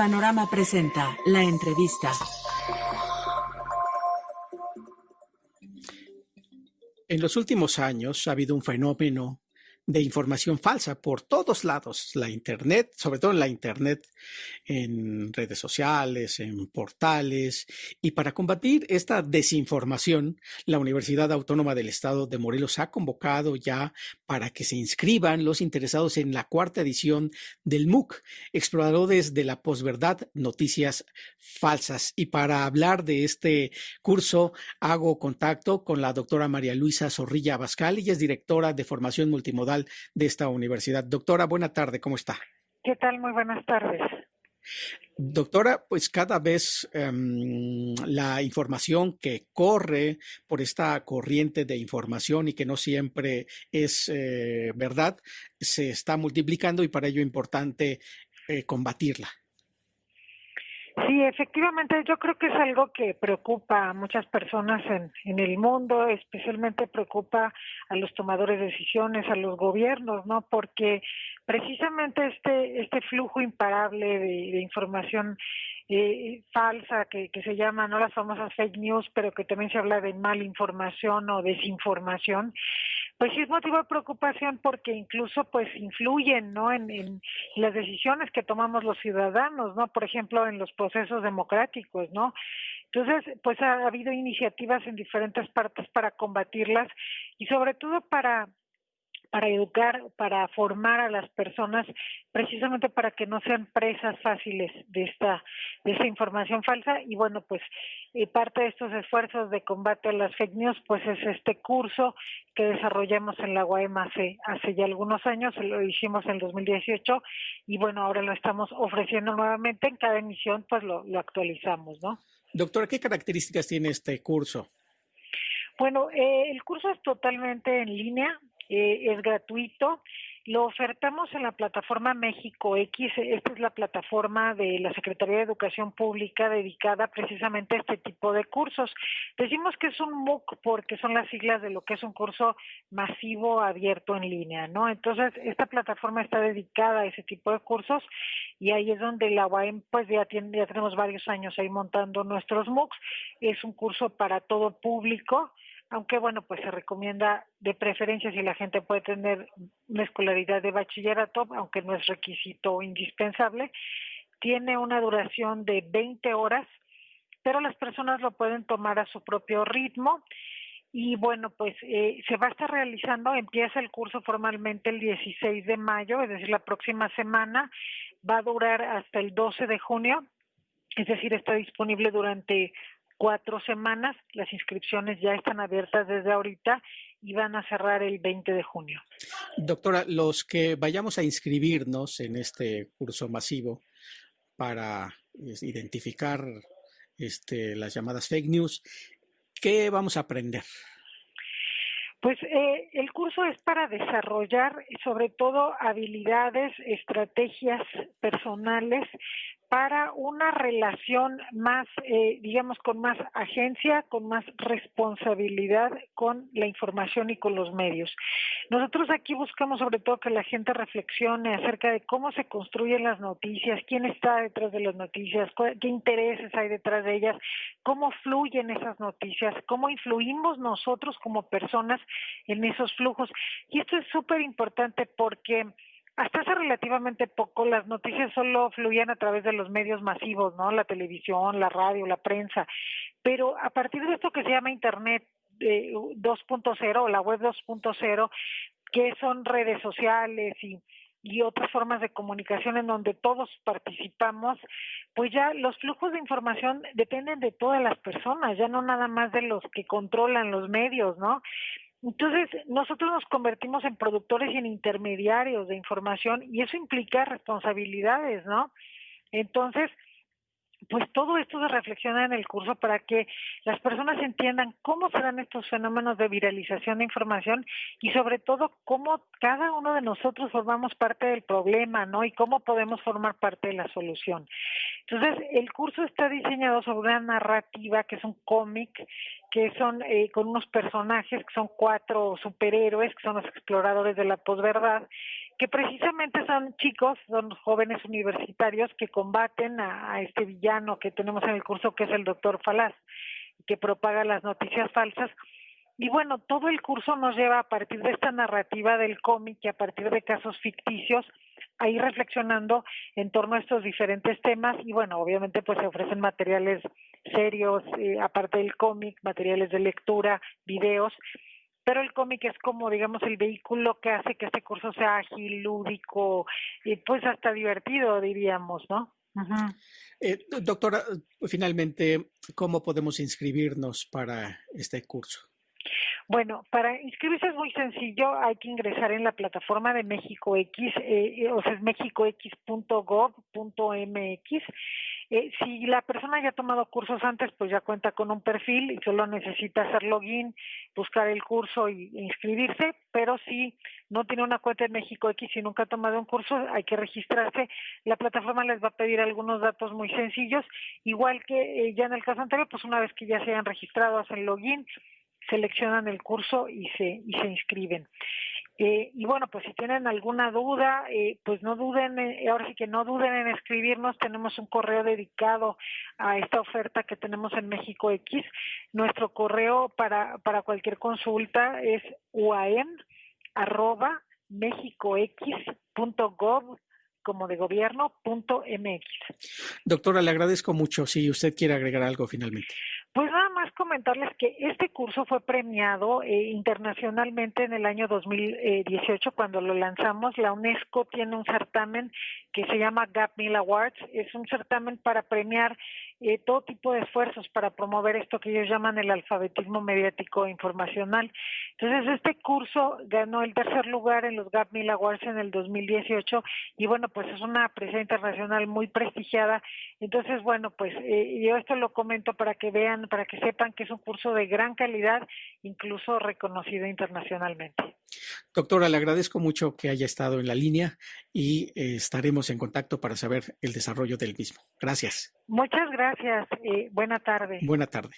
Panorama presenta la entrevista. En los últimos años ha habido un fenómeno de información falsa por todos lados, la Internet, sobre todo en la Internet, en redes sociales, en portales. Y para combatir esta desinformación, la Universidad Autónoma del Estado de Morelos ha convocado ya para que se inscriban los interesados en la cuarta edición del MOOC, Exploradores de la Posverdad, Noticias Falsas. Y para hablar de este curso, hago contacto con la doctora María Luisa Zorrilla Abascal, ella es directora de formación multimodal de esta universidad. Doctora, buena tarde, ¿cómo está? ¿Qué tal? Muy buenas tardes. Doctora, pues cada vez em, la información que corre por esta corriente de información y que no siempre es eh, verdad, se está multiplicando y para ello es importante eh, combatirla. Sí, efectivamente, yo creo que es algo que preocupa a muchas personas en, en el mundo, especialmente preocupa a los tomadores de decisiones, a los gobiernos, ¿no? Porque precisamente este este flujo imparable de, información eh, falsa que, que se llama no las famosas fake news, pero que también se habla de malinformación o desinformación, pues sí es motivo de preocupación porque incluso pues influyen no en, las decisiones que tomamos los ciudadanos, no por ejemplo en los procesos democráticos, no entonces pues ha habido iniciativas en diferentes partes para combatirlas y sobre todo para para educar, para formar a las personas, precisamente para que no sean presas fáciles de esta, de esta información falsa. Y bueno, pues eh, parte de estos esfuerzos de combate a las fake news, pues es este curso que desarrollamos en la UAM hace, hace ya algunos años, lo hicimos en 2018 y bueno, ahora lo estamos ofreciendo nuevamente. En cada emisión, pues lo, lo actualizamos, ¿no? Doctora, ¿qué características tiene este curso? Bueno, eh, el curso es totalmente en línea, eh, es gratuito. Lo ofertamos en la plataforma México X. Esta es la plataforma de la Secretaría de Educación Pública dedicada precisamente a este tipo de cursos. Decimos que es un MOOC porque son las siglas de lo que es un curso masivo abierto en línea, ¿no? Entonces, esta plataforma está dedicada a ese tipo de cursos y ahí es donde la UAM, pues ya, tiene, ya tenemos varios años ahí montando nuestros MOOCs. Es un curso para todo público aunque bueno, pues se recomienda de preferencia si la gente puede tener una escolaridad de bachillerato, aunque no es requisito indispensable, tiene una duración de 20 horas, pero las personas lo pueden tomar a su propio ritmo. Y bueno, pues eh, se va a estar realizando, empieza el curso formalmente el 16 de mayo, es decir, la próxima semana, va a durar hasta el 12 de junio, es decir, está disponible durante cuatro semanas. Las inscripciones ya están abiertas desde ahorita y van a cerrar el 20 de junio. Doctora, los que vayamos a inscribirnos en este curso masivo para identificar este, las llamadas fake news, ¿qué vamos a aprender? Pues eh, el curso es para desarrollar sobre todo habilidades, estrategias personales para una relación más, eh, digamos, con más agencia, con más responsabilidad con la información y con los medios. Nosotros aquí buscamos sobre todo que la gente reflexione acerca de cómo se construyen las noticias, quién está detrás de las noticias, qué intereses hay detrás de ellas, cómo fluyen esas noticias, cómo influimos nosotros como personas en esos flujos. Y esto es súper importante porque hasta hace relativamente poco las noticias solo fluían a través de los medios masivos, ¿no? La televisión, la radio, la prensa. Pero a partir de esto que se llama Internet eh, 2.0 o la web 2.0, que son redes sociales y y otras formas de comunicación en donde todos participamos, pues ya los flujos de información dependen de todas las personas, ya no nada más de los que controlan los medios, ¿no? Entonces, nosotros nos convertimos en productores y en intermediarios de información y eso implica responsabilidades, ¿no? Entonces, pues todo esto se reflexiona en el curso para que las personas entiendan cómo se dan estos fenómenos de viralización de información y sobre todo cómo cada uno de nosotros formamos parte del problema, ¿no? Y cómo podemos formar parte de la solución. Entonces, el curso está diseñado sobre una narrativa que es un cómic, que son eh, con unos personajes que son cuatro superhéroes, que son los exploradores de la posverdad, que precisamente son chicos, son jóvenes universitarios que combaten a, a este villano que tenemos en el curso, que es el doctor Falaz, que propaga las noticias falsas. Y bueno, todo el curso nos lleva a partir de esta narrativa del cómic y a partir de casos ficticios a ir reflexionando en torno a estos diferentes temas y bueno, obviamente pues se ofrecen materiales serios, eh, aparte del cómic, materiales de lectura, videos, pero el cómic es como digamos el vehículo que hace que este curso sea ágil, lúdico y pues hasta divertido diríamos, ¿no? eh, doctora, finalmente, ¿cómo podemos inscribirnos para este curso? Bueno, para inscribirse es muy sencillo, hay que ingresar en la plataforma de México X, eh, o sea, es mexicox.gov.mx. Eh, si la persona ya ha tomado cursos antes, pues ya cuenta con un perfil y solo necesita hacer login, buscar el curso y inscribirse, pero si no tiene una cuenta en México X y nunca ha tomado un curso, hay que registrarse. La plataforma les va a pedir algunos datos muy sencillos, igual que eh, ya en el caso anterior, pues una vez que ya se hayan registrado, hacen login, seleccionan el curso y se, y se inscriben. Eh, y bueno, pues si tienen alguna duda, eh, pues no duden, eh, ahora sí que no duden en escribirnos, tenemos un correo dedicado a esta oferta que tenemos en México X. Nuestro correo para, para cualquier consulta es mexicox.gov como de gobierno punto mx. Doctora, le agradezco mucho. Si usted quiere agregar algo finalmente. Pues nada más comentarles que este curso fue premiado eh, internacionalmente en el año 2018 cuando lo lanzamos. La UNESCO tiene un certamen que se llama Gap Mill Awards. Es un certamen para premiar eh, todo tipo de esfuerzos para promover esto que ellos llaman el alfabetismo mediático e informacional. Entonces, este curso ganó el tercer lugar en los Gap Mill Awards en el 2018 y bueno, pues es una presencia internacional muy prestigiada. Entonces, bueno, pues eh, yo esto lo comento para que vean para que sepan que es un curso de gran calidad, incluso reconocido internacionalmente. Doctora, le agradezco mucho que haya estado en la línea y eh, estaremos en contacto para saber el desarrollo del mismo. Gracias. Muchas gracias. Eh, buena tarde. Buena tarde.